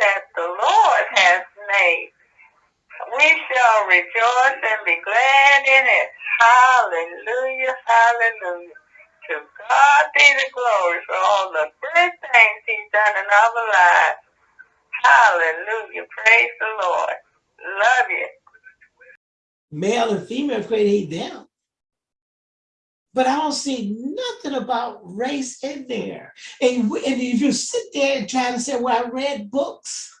that the Lord has made. We shall rejoice and be glad in it. Hallelujah, hallelujah. To God be the glory for all the good things he's done in our lives. Hallelujah. Praise the Lord. Love you. Male and female created them. But I don't see nothing about race in there. And, and if you sit there and try to say, well, I read books,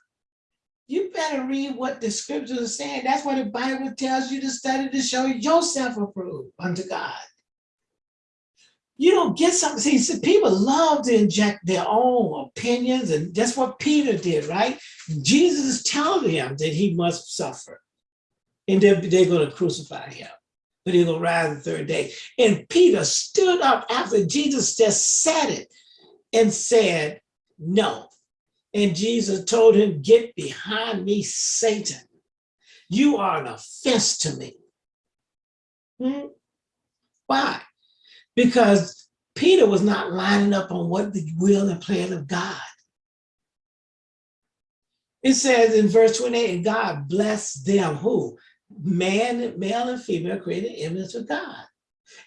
you better read what the scriptures are saying. That's what the Bible tells you to study to show yourself approved unto God. You don't get something. See, see, people love to inject their own opinions, and that's what Peter did, right? Jesus is telling him that he must suffer, and they're, they're going to crucify him but he's gonna rise the third day. And Peter stood up after Jesus just said it and said, no. And Jesus told him, get behind me, Satan. You are an offense to me. Hmm? Why? Because Peter was not lining up on what the will and plan of God. It says in verse 28, God blessed them who? Man, male and female created image of God.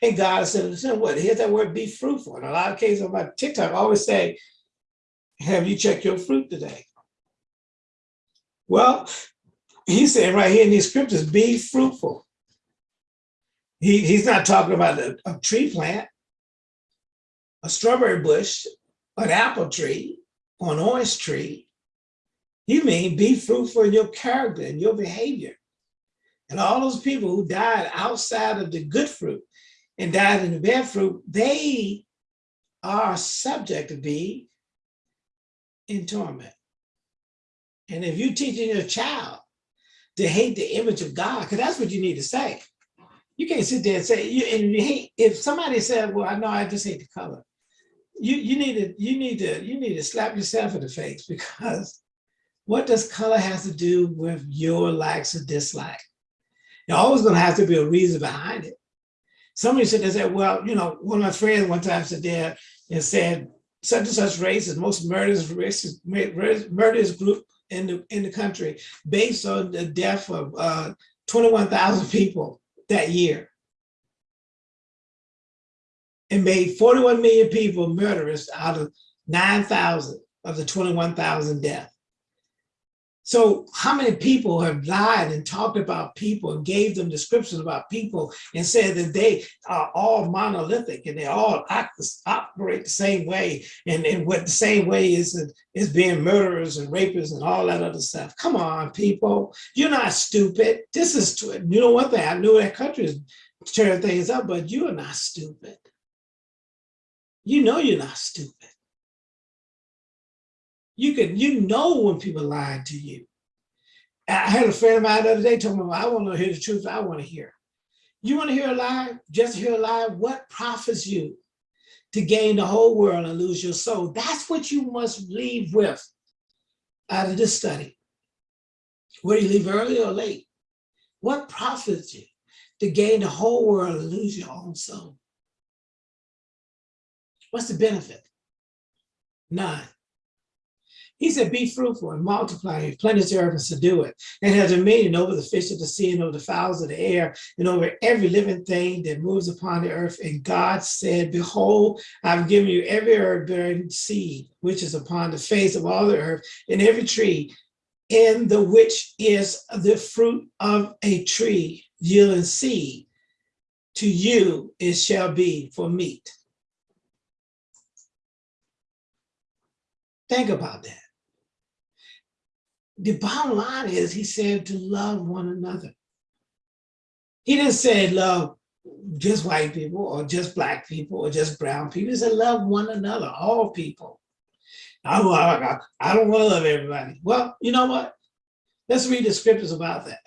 And God said what? Here's that word, be fruitful. In a lot of cases on my TikTok, I always say, have you checked your fruit today? Well, he said right here in these scriptures, be fruitful. He, he's not talking about a, a tree plant, a strawberry bush, an apple tree, or an orange tree. You mean be fruitful in your character and your behavior. And all those people who died outside of the good fruit and died in the bad fruit, they are subject to be in torment. And if you're teaching your child to hate the image of God, because that's what you need to say. You can't sit there and say, you, and you hate, if somebody said, well, I know I just hate the color. You, you need to, you need to, you need to slap yourself in the face because what does color has to do with your likes or dislikes? There's always going to have to be a reason behind it. Somebody said, they said, well, you know, one of my friends one time said there and said, such and such race is most murderous race, murderous group in the in the country based on the death of uh, 21,000 people that year. It made 41 million people murderers out of 9,000 of the 21,000 deaths. So how many people have lied and talked about people and gave them descriptions about people and said that they are all monolithic and they all operate the same way and, and what the same way is, is being murderers and rapists and all that other stuff. Come on, people, you're not stupid. This is, you know one thing, I knew that country is tearing things up, but you are not stupid. You know you're not stupid. You can, you know when people lied to you. I had a friend of mine the other day told me, well, I want to hear the truth. I want to hear. You want to hear a lie? Just hear a lie. What profits you to gain the whole world and lose your soul? That's what you must leave with out of this study. Whether you leave early or late, what profits you to gain the whole world and lose your own soul? What's the benefit? None. He said, be fruitful and multiply, and replenish the earth and subdue it, and have dominion over the fish of the sea and over the fowls of the air and over every living thing that moves upon the earth. And God said, behold, I've given you every herb bearing seed, which is upon the face of all the earth, and every tree in the which is the fruit of a tree yielding seed. To you it shall be for meat. Think about that the bottom line is he said to love one another. He didn't say love just white people or just black people or just brown people. He said love one another, all people. I, don't want to love everybody. Well, you know what? Let's read the scriptures about that.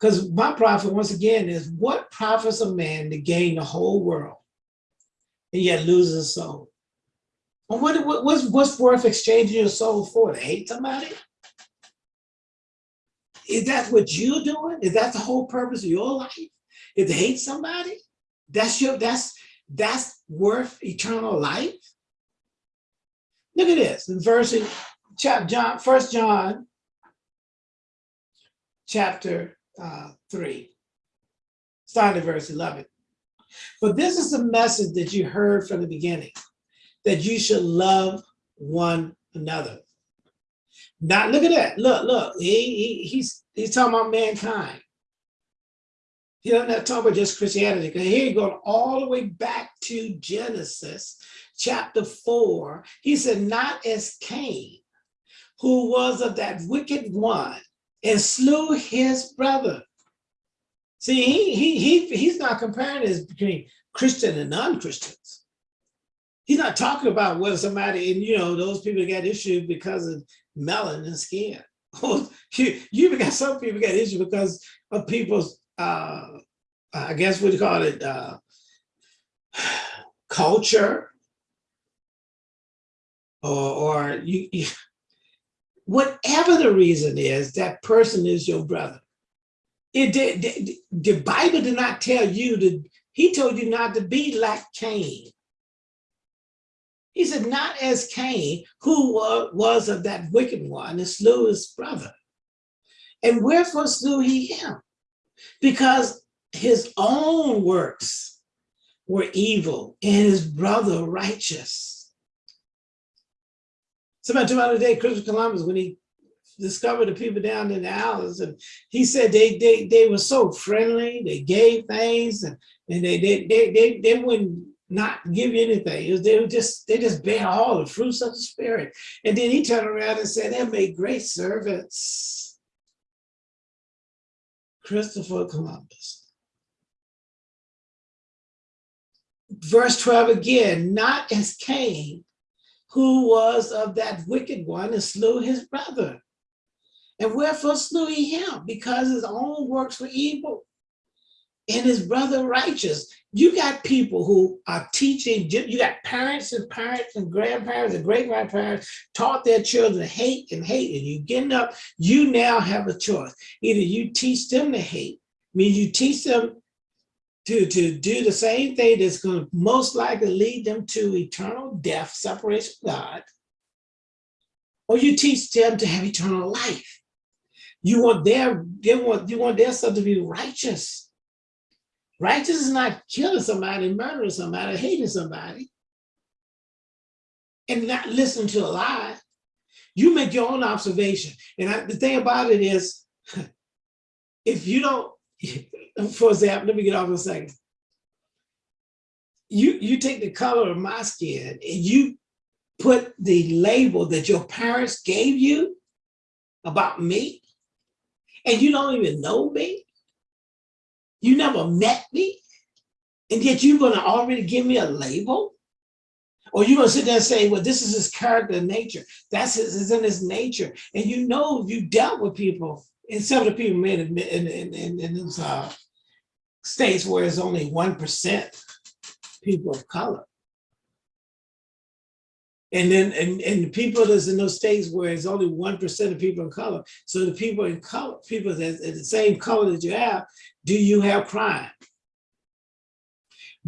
Because my prophet, once again, is what profits a man to gain the whole world and yet lose his soul? Well, what, what, what's, what's worth exchanging your soul for? To hate somebody? Is that what you're doing? Is that the whole purpose of your life? Is to hate somebody? That's your that's that's worth eternal life? Look at this in verse chapter John, First John, chapter uh, three, starting at verse eleven. But this is the message that you heard from the beginning, that you should love one another. Not look at that. Look, look. He, he he's he's talking about mankind. He doesn't have to talk about just Christianity. Because here he going all the way back to Genesis chapter four. He said, not as Cain, who was of that wicked one and slew his brother. See, he, he, he, he's not comparing this between Christian and non-Christians. He's not talking about whether somebody, and you know, those people got issues because of melanin skin. you, you got some people got issues because of people's, uh, I guess what you call it, uh, culture, or, or you, you, whatever the reason is, that person is your brother. It did, the, the Bible did not tell you to, he told you not to be like Cain. He said, not as Cain, who was of that wicked one and slew his brother. And wherefore slew he him? Because his own works were evil and his brother righteous. Somebody told me the other day, Christopher Columbus, when he discovered the people down in the islands, and he said they they they were so friendly, they gave things, and, and they, they they they they wouldn't not give you anything. Was, they would just they just bear all the fruits of the spirit. And then he turned around and said, they made great servants. Christopher Columbus. Verse 12 again, not as Cain, who was of that wicked one and slew his brother. And wherefore slew he him? Because his own works were evil and his brother righteous. You got people who are teaching, you got parents and parents and grandparents and great grandparents taught their children hate and hate. And you getting up, you now have a choice. Either you teach them to hate, means you teach them to, to do the same thing that's going to most likely lead them to eternal death, separation from God, or you teach them to have eternal life. You want their, they want, you want their stuff to be righteous. Righteous is not killing somebody, murdering somebody, hating somebody, and not listening to a lie. You make your own observation. And I, the thing about it is, if you don't for example, let me get off a second. You, you take the color of my skin and you put the label that your parents gave you about me, and you don't even know me. You never met me, and yet you're gonna already give me a label? Or you're gonna sit there and say, well, this is his character and nature. That's his, is in his nature. And you know you dealt with people and some of the people made in, in, in, in those uh, states where it's only 1% people of color. And then, and, and the people that's in those states where it's only 1% of people of color. So the people in color, people that the same color that you have, do you have crime?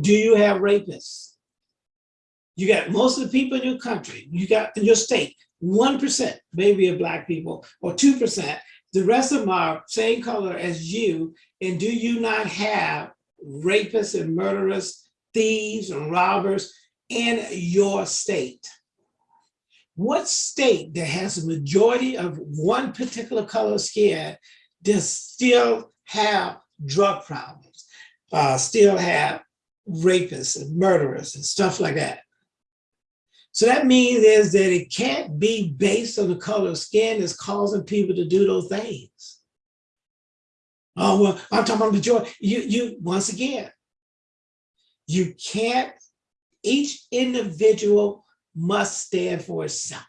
Do you have rapists? You got most of the people in your country, you got in your state, 1% maybe of black people or 2% the rest of them are same color as you, and do you not have rapists and murderers, thieves and robbers in your state? What state that has a majority of one particular color of skin does still have drug problems, uh, still have rapists and murderers and stuff like that? So that means is that it can't be based on the color of skin that's causing people to do those things. Oh, well, I'm talking about joy. You, you, once again, you can't, each individual must stand for itself.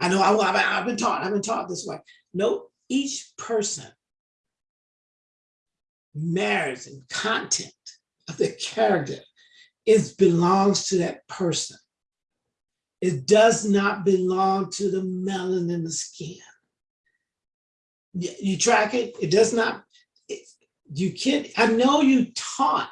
I know I, have been taught, I've been taught this way. No, each person merits and content of the character is belongs to that person. It does not belong to the melanin in the skin. You track it, it does not, it, you can't, I know you taught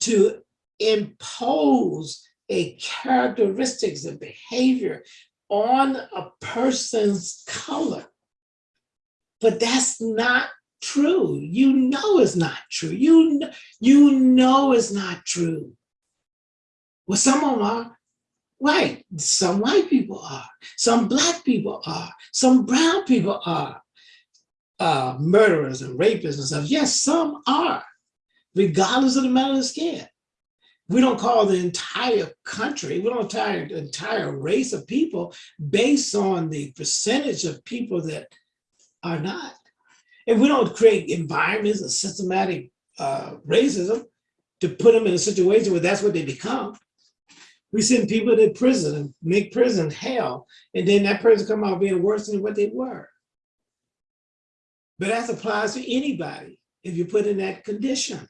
to impose a characteristics of behavior on a person's color. But that's not true. You know it's not true. You, you know it's not true. Well, some of them are white. Some white people are. Some black people are. Some brown people are. Uh, murderers and rapists and stuff. Yes, some are, regardless of the color of the skin. We don't call the entire country, we don't the entire race of people based on the percentage of people that are not. And we don't create environments of systematic uh, racism to put them in a situation where that's what they become. We send people to prison and make prison hell, and then that person come out being worse than what they were. But that applies to anybody if you put in that condition.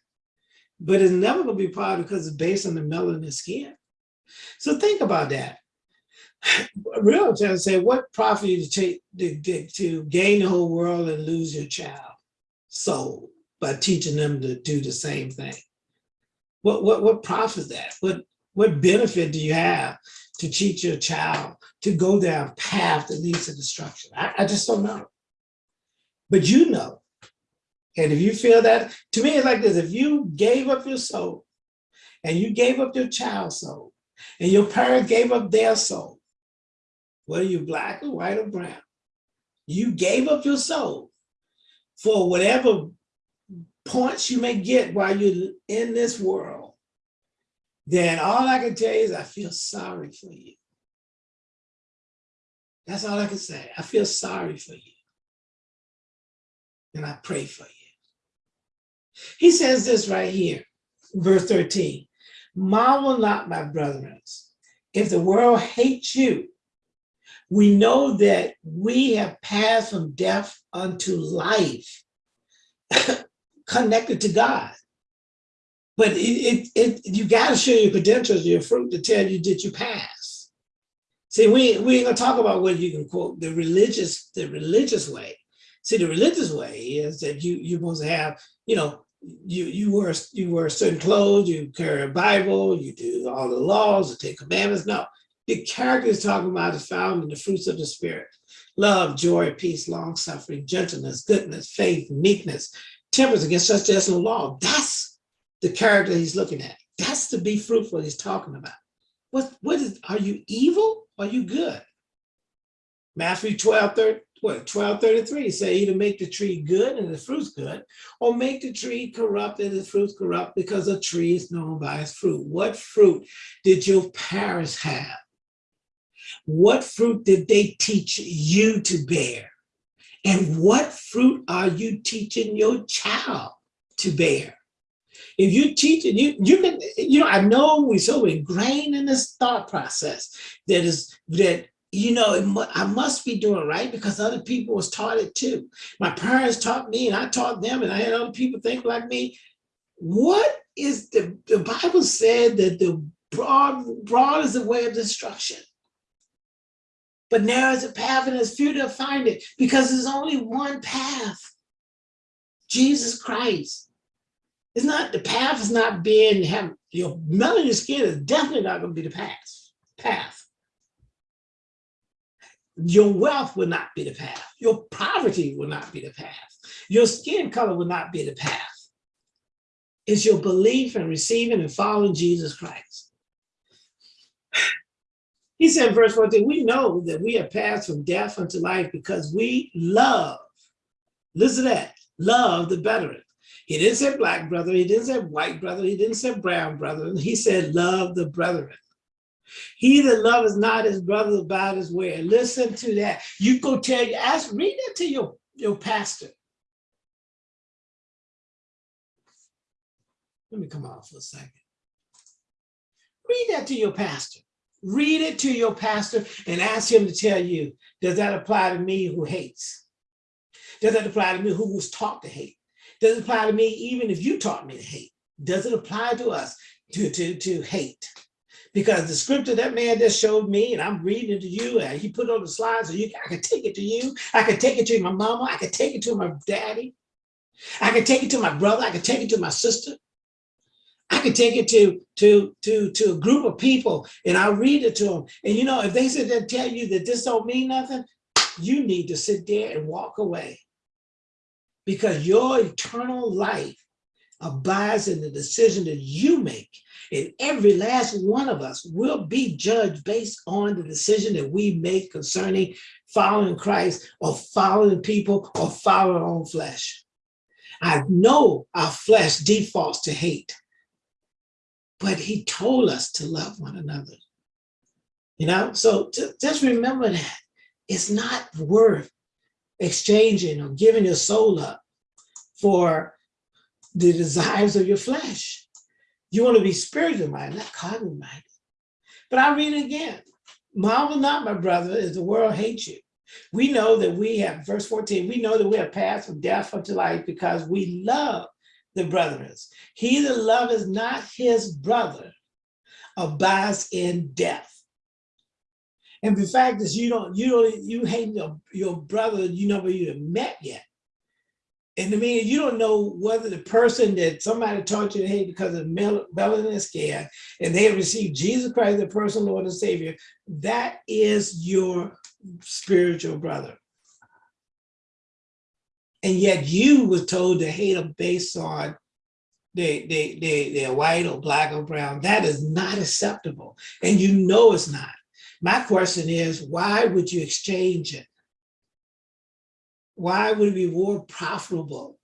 But it's never gonna be part because it's based on the melanin skin. So think about that. Real trying to say, what profit you to take to, to, to gain the whole world and lose your child soul by teaching them to do the same thing? What what what profit is that? What what benefit do you have to teach your child to go down a path that leads to destruction? I, I just don't know. But you know. And if you feel that, to me, it's like this, if you gave up your soul and you gave up your child's soul and your parent gave up their soul, whether you're black or white or brown, you gave up your soul for whatever points you may get while you're in this world, then all I can tell you is I feel sorry for you. That's all I can say. I feel sorry for you. And I pray for you. He says this right here, verse 13. Marvel not, my brethren, if the world hates you. We know that we have passed from death unto life, connected to God. But it, it, it you got to show your credentials, your fruit to tell you did you pass. See, we, we ain't gonna talk about what you can quote the religious, the religious way. See, the religious way is that you you're supposed to have, you know, you you wear you wear certain clothes, you carry a Bible, you do all the laws, the Ten Commandments. No, the character is talking about is found in the fruits of the Spirit: love, joy, peace, long suffering, gentleness, goodness, faith, meekness, temperance. Against such there's no law. That's the character he's looking at. That's to be fruitful. He's talking about. What what is? Are you evil? Are you good? Matthew 12, 30, what, 1233 say either make the tree good and the fruit's good, or make the tree corrupt and the fruit's corrupt because a tree is known by its fruit. What fruit did your parents have? What fruit did they teach you to bear? And what fruit are you teaching your child to bear? If you teach it, you you can, you know, I know we're so ingrained in this thought process that is that you know, mu I must be doing right because other people was taught it too. My parents taught me and I taught them and I had other people think like me. What is the, the Bible said that the broad, broad is the way of destruction. But narrow is the path and it's few to find it because there's only one path. Jesus Christ. It's not, the path is not being, have, your melanin skin is definitely not gonna be the path. path. Your wealth will not be the path. Your poverty will not be the path. Your skin color will not be the path. It's your belief and receiving and following Jesus Christ. He said in verse 14, we know that we have passed from death unto life because we love, listen to that, love the brethren. He didn't say black brother, he didn't say white brother, he didn't say brown brother, he said love the brethren. He that loveth not his brother about his way. Listen to that. You go tell you, ask, read that to your, your pastor. Let me come off for a second. Read that to your pastor. Read it to your pastor and ask him to tell you, does that apply to me who hates? Does that apply to me who was taught to hate? Does it apply to me even if you taught me to hate? Does it apply to us to, to, to hate? Because the scripture that man just showed me and I'm reading it to you and he put on the slides so you I can take it to you. I can take it to my mama. I can take it to my daddy. I can take it to my brother. I can take it to my sister. I could take it to to to to a group of people and I'll read it to them. And you know, if they sit there and tell you that this don't mean nothing, you need to sit there and walk away. Because your eternal life abides in the decision that you make. And every last one of us will be judged based on the decision that we make concerning following Christ or following people or following our own flesh. I know our flesh defaults to hate, but he told us to love one another. You know, so just remember that it's not worth exchanging or giving your soul up for the desires of your flesh. You want to be spiritual minded, not carnal minded. But I read it again. Marvel not, my brother, as the world hates you. We know that we have, verse 14, we know that we have passed from death unto life because we love the brethren. He that loveth not his brother abides in death. And the fact is you don't, you don't, you hate your, your brother you never even met yet. And I mean, you don't know whether the person that somebody taught you to hate because of melanin skin and they have received Jesus Christ, the personal Lord and Savior, that is your spiritual brother. And yet you was told to hate them based on they, they, they, they're white or black or brown. That is not acceptable. And you know it's not. My question is, why would you exchange it? Why would it be more profitable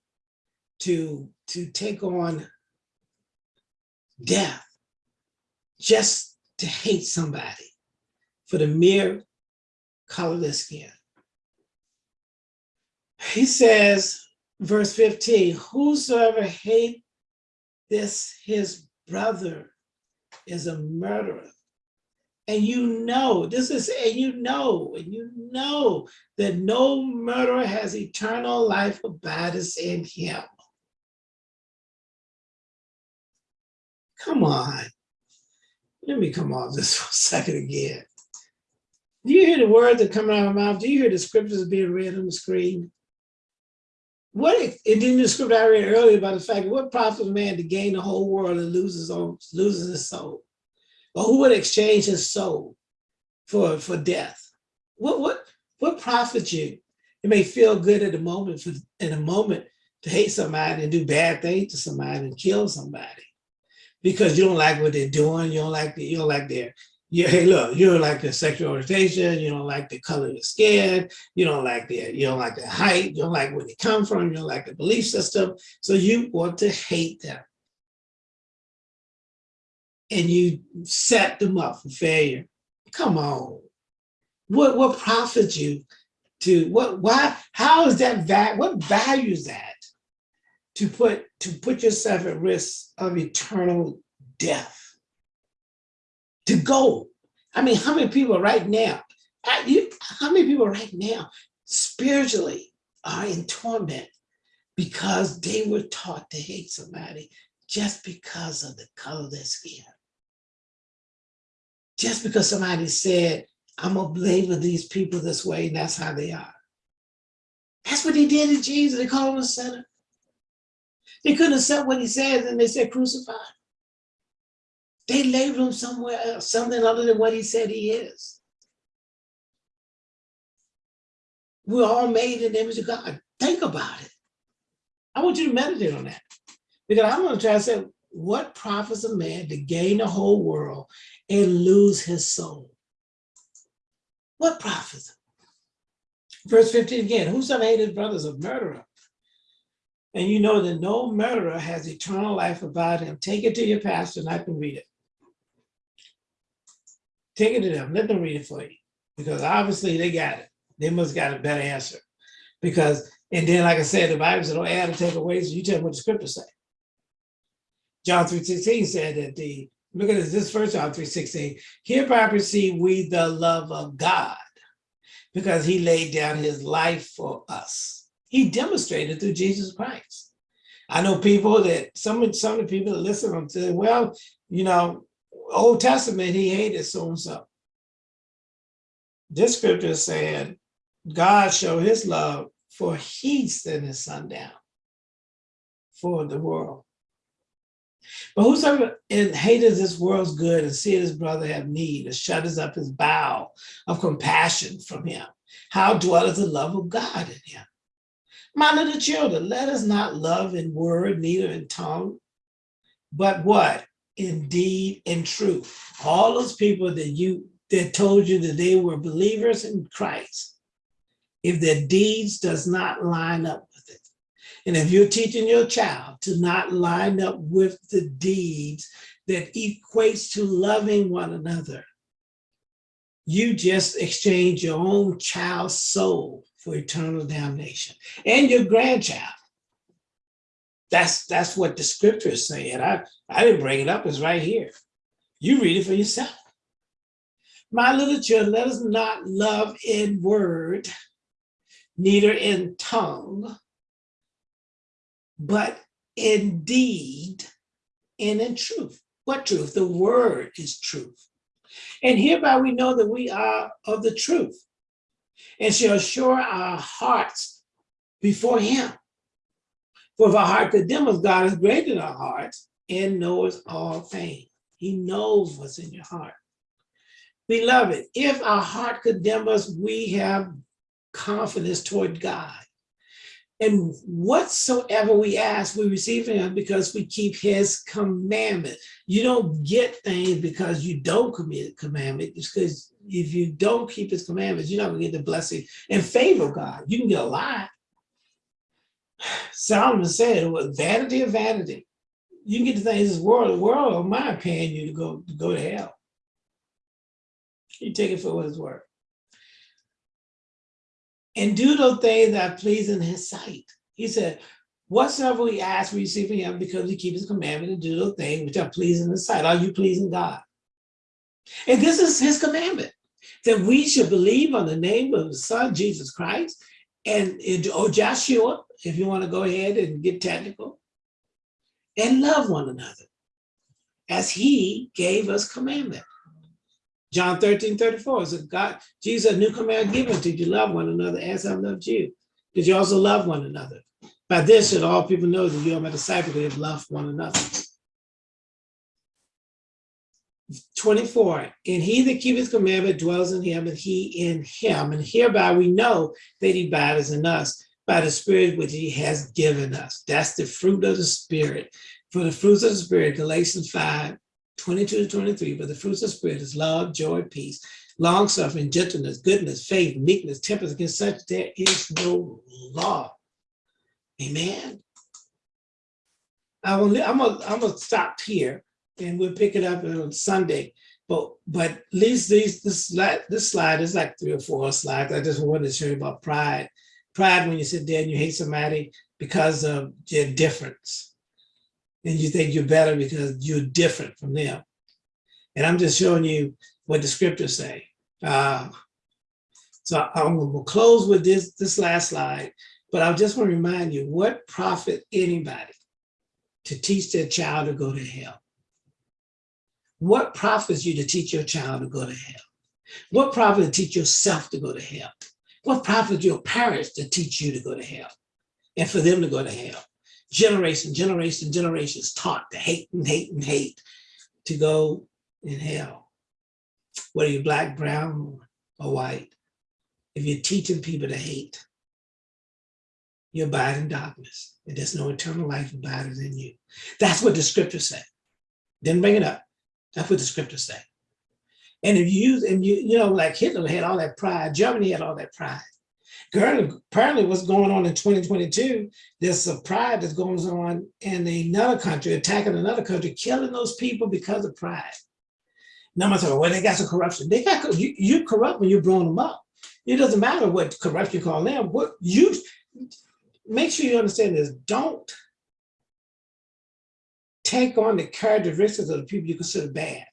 to, to take on death just to hate somebody for the mere color of their skin? He says, verse 15, whosoever hate this his brother is a murderer and you know, this is, and you know, and you know that no murderer has eternal life abides in him. Come on. Let me come off this for a second again. Do you hear the words that come out of my mouth? Do you hear the scriptures being read on the screen? What, and then the scripture I read earlier about the fact, what profits man to gain the whole world and loses, loses his soul? Or who would exchange his soul for, for death? What, what, what profits you? It may feel good at the moment, for, in a moment, to hate somebody and do bad things to somebody and kill somebody because you don't like what they're doing. You don't like the, you don't like their, you, hey, look, you don't like their sexual orientation. You don't like the color of their skin. You don't like their, you don't like their height. You don't like where they come from. You don't like the belief system. So you want to hate them and you set them up for failure. Come on. What what profits you to what why how is that that what value is that to put to put yourself at risk of eternal death? To go. I mean, how many people right now, you, how many people right now spiritually are in torment because they were taught to hate somebody just because of the color of their skin? Just because somebody said, I'm gonna label these people this way and that's how they are. That's what they did to Jesus. They called him a sinner. They couldn't accept what he said and they said crucify. They labeled him somewhere else, something other than what he said he is. We're all made in the image of God. Think about it. I want you to meditate on that. Because I'm gonna try to say, what profits a man to gain the whole world and lose his soul? What profits? Verse 15 again, whosoever hated his brother is a murderer. And you know that no murderer has eternal life about him. Take it to your pastor and I can read it. Take it to them, let them read it for you. Because obviously they got it. They must got a better answer. Because, and then like I said, the Bible says don't add or take away, so you tell them what the scripture say. John 3.16 said that the, look at this, this first John 3.16, hereby perceive we the love of God because he laid down his life for us. He demonstrated through Jesus Christ. I know people that, some, some of the people that listen to say, well, you know, Old Testament, he hated so-and-so. This scripture is saying, God showed his love for he sent his son down for the world. But whosoever hateth this world's good and seeth his brother have need, and shutters up his bowel of compassion from him, how dwelleth the love of God in him? My little children, let us not love in word, neither in tongue, but what? In deed and truth. All those people that you that told you that they were believers in Christ, if their deeds does not line up and if you're teaching your child to not line up with the deeds that equates to loving one another, you just exchange your own child's soul for eternal damnation and your grandchild. That's that's what the scripture is saying. I, I didn't bring it up, it's right here. You read it for yourself. My little children, let us not love in word, neither in tongue, but in deed and in truth. What truth? The word is truth. And hereby we know that we are of the truth and shall assure our hearts before him. For if our heart condemn us, God is greater than our hearts and knows all things. He knows what's in your heart. Beloved, if our heart condemn us, we have confidence toward God. And whatsoever we ask, we receive him because we keep his commandment. You don't get things because you don't commit commandment. It's because if you don't keep his commandments, you're not gonna get the blessing and favor of God. You can get a lot. Solomon said, well, vanity of vanity. You can get the things this world, the world, in my opinion, you to go, to go to hell. You take it for what it's worth and do those things that please in his sight. He said, whatsoever we ask, we receive from him because we keep his commandment and do those things which are pleasing in his sight. Are you pleasing God? And this is his commandment, that we should believe on the name of the son, Jesus Christ, and, or Joshua, if you want to go ahead and get technical, and love one another as he gave us commandment. John 13, 34 is a God, Jesus, a new command given to you, love one another as I loved you. Did you also love one another? By this should all people know that you are my disciple, they have loved one another. 24, and he that keepeth commandment dwells in him, and he in him. And hereby we know that he abides in us by the spirit which he has given us. That's the fruit of the spirit. For the fruits of the spirit, Galatians 5, 22 to 23, but the fruits of the Spirit is love, joy, peace, long suffering, gentleness, goodness, faith, meekness, temperance. Against such there is no law. Amen. I will, I'm gonna, stop here and we'll pick it up on Sunday. But but at least these this slide this slide is like three or four slides. I just wanted to show you about pride. Pride when you sit there and you hate somebody because of their difference and you think you're better because you're different from them. And I'm just showing you what the scriptures say. Uh, so I'm gonna close with this, this last slide, but I just want to remind you, what profit anybody to teach their child to go to hell? What profits you to teach your child to go to hell? What profit to teach yourself to go to hell? What profit your parents to teach you to go to hell and for them to go to hell? Generation, generation, generations taught to hate and hate and hate to go in hell. Whether you're black, brown, or white, if you're teaching people to hate, you abide in darkness. And there's no eternal life abiding in you. That's what the scripture said. Didn't bring it up. That's what the scripture said. And if you, use and you, you know, like Hitler had all that pride, Germany had all that pride apparently what's going on in 2022, there's a pride that goes on in another country, attacking another country, killing those people because of pride. I'm saying, well, they got some corruption. They got you, you corrupt when you're blowing them up. It doesn't matter what corruption you call them. What you make sure you understand this. Don't take on the characteristics of the people you consider bad,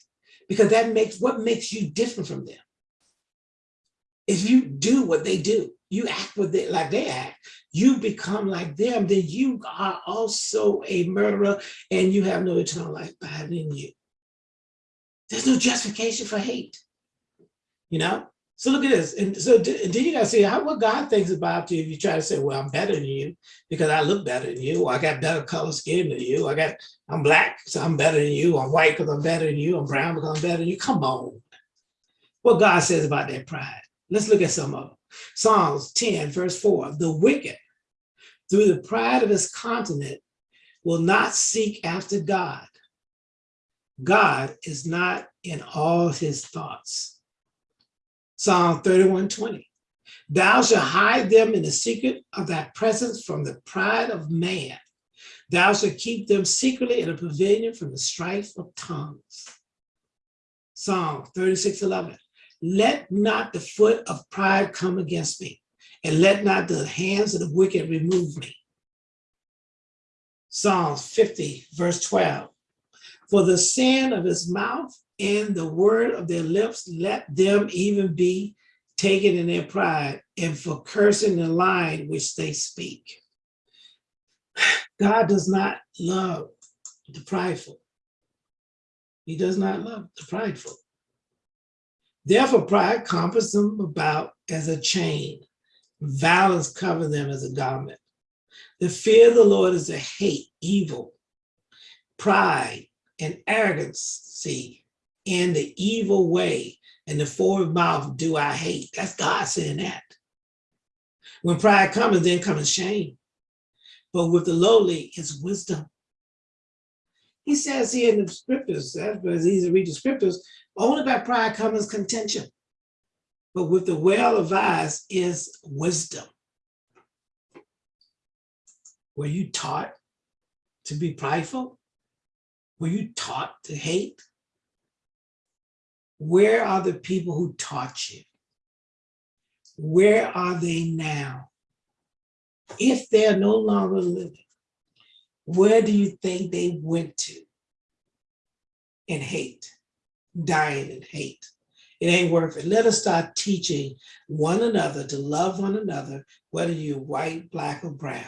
because that makes what makes you different from them. If you do what they do, you act with it like they act, you become like them, then you are also a murderer and you have no eternal life abiding in you. There's no justification for hate, you know? So look at this. And so d- and then you gotta see how what God thinks about you if you try to say, well, I'm better than you because I look better than you, or I got better color skin than you, I got I'm black, so I'm better than you, I'm white because I'm better than you, I'm brown because I'm better than you. Come on. What God says about that pride. Let's look at some of them. Psalms 10, verse 4. The wicked, through the pride of his continent, will not seek after God. God is not in all his thoughts. Psalm 31, 20. Thou shalt hide them in the secret of thy presence from the pride of man. Thou shalt keep them secretly in a pavilion from the strife of tongues. Psalm 36, 11. Let not the foot of pride come against me, and let not the hands of the wicked remove me. Psalms 50, verse 12. For the sin of his mouth and the word of their lips, let them even be taken in their pride, and for cursing the line which they speak. God does not love the prideful. He does not love the prideful. Therefore, pride compass them about as a chain. Violence cover them as a garment. The fear of the Lord is to hate evil, pride, and arrogancy, and the evil way, and the forward mouth do I hate. That's God saying that. When pride comes, then comes shame. But with the lowly is wisdom. He says here in the scriptures, because easy to read the scriptures, only by pride comes contention. But with the well advised is wisdom. Were you taught to be prideful? Were you taught to hate? Where are the people who taught you? Where are they now? If they're no longer living, where do you think they went to in hate, dying in hate? It ain't worth it. Let us start teaching one another to love one another, whether you're white, black, or brown.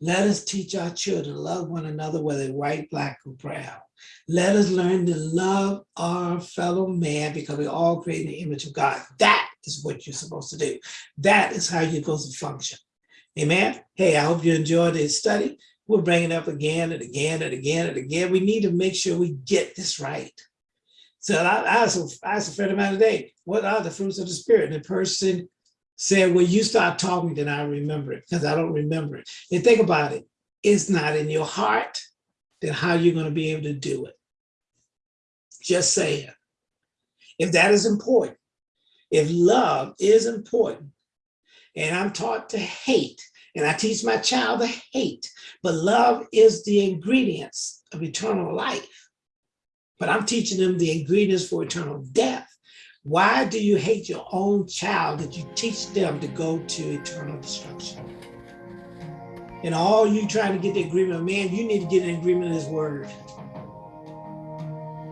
Let us teach our children to love one another, whether white, black, or brown. Let us learn to love our fellow man because we all create in the image of God. That is what you're supposed to do. That is how you're supposed to function. Amen. Hey, I hope you enjoyed this study. We'll bring it up again and again and again and again. We need to make sure we get this right. So I, I, asked, asked a friend of mine today, what are the fruits of the spirit? And the person said, well, you start talking, then I remember it because I don't remember it. And think about it. It's not in your heart, then how are you're going to be able to do it. Just saying. If that is important, if love is important, and I'm taught to hate, and I teach my child to hate, but love is the ingredients of eternal life. But I'm teaching them the ingredients for eternal death. Why do you hate your own child that you teach them to go to eternal destruction? And all you trying to get the agreement of man, you need to get an agreement of his word.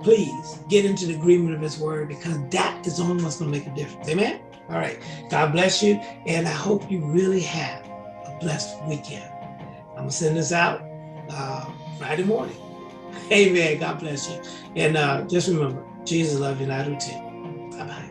Please get into the agreement of his word because that is the only what's going to make a difference. Amen. All right. God bless you. And I hope you really have blessed weekend. I'm to send this out uh, Friday morning. Amen. God bless you. And uh, just remember, Jesus loves you and I do too. Bye-bye.